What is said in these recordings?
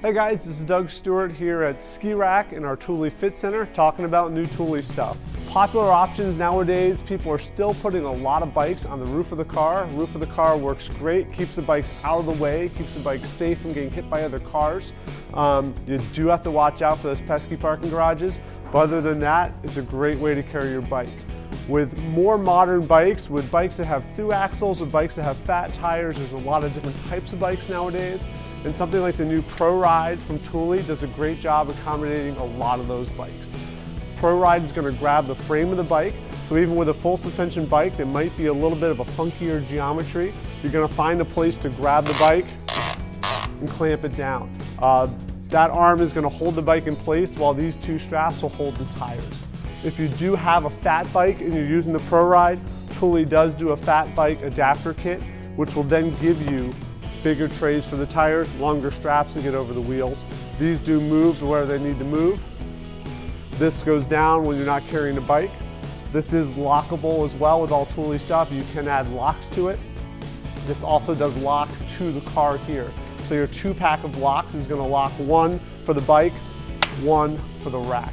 Hey guys, this is Doug Stewart here at Ski Rack in our Thule Fit Center talking about new Thule stuff. Popular options nowadays, people are still putting a lot of bikes on the roof of the car. Roof of the car works great, keeps the bikes out of the way, keeps the bikes safe from getting hit by other cars. Um, you do have to watch out for those pesky parking garages, but other than that, it's a great way to carry your bike. With more modern bikes, with bikes that have through axles, with bikes that have fat tires, there's a lot of different types of bikes nowadays. And something like the new Pro Ride from Thule does a great job accommodating a lot of those bikes. Pro Ride is going to grab the frame of the bike, so even with a full suspension bike that might be a little bit of a funkier geometry, you're going to find a place to grab the bike and clamp it down. Uh, that arm is going to hold the bike in place while these two straps will hold the tires. If you do have a fat bike and you're using the Pro Ride, Thule does do a fat bike adapter kit, which will then give you bigger trays for the tires, longer straps to get over the wheels. These do move to where they need to move. This goes down when you're not carrying a bike. This is lockable as well with all Thule stuff. You can add locks to it. This also does lock to the car here. So your two pack of locks is gonna lock one for the bike, one for the rack.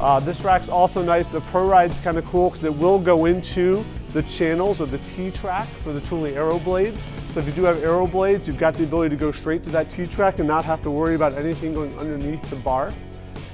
Uh, this rack's also nice. The Pro Ride's kind of cool because it will go into the channels of the T-track for the Thule Aero blades. So if you do have Aero blades, you've got the ability to go straight to that T-track and not have to worry about anything going underneath the bar.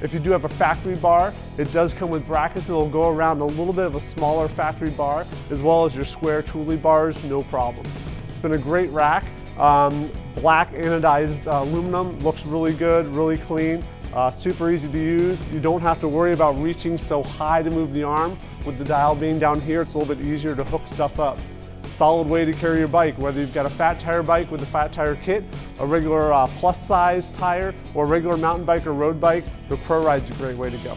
If you do have a factory bar, it does come with brackets that will go around a little bit of a smaller factory bar, as well as your square Thule bars, no problem. It's been a great rack. Um, black anodized uh, aluminum, looks really good, really clean. Uh, super easy to use. You don't have to worry about reaching so high to move the arm. With the dial being down here, it's a little bit easier to hook stuff up. Solid way to carry your bike, whether you've got a fat tire bike with a fat tire kit, a regular uh, plus size tire, or a regular mountain bike or road bike, the Pro Ride's a great way to go.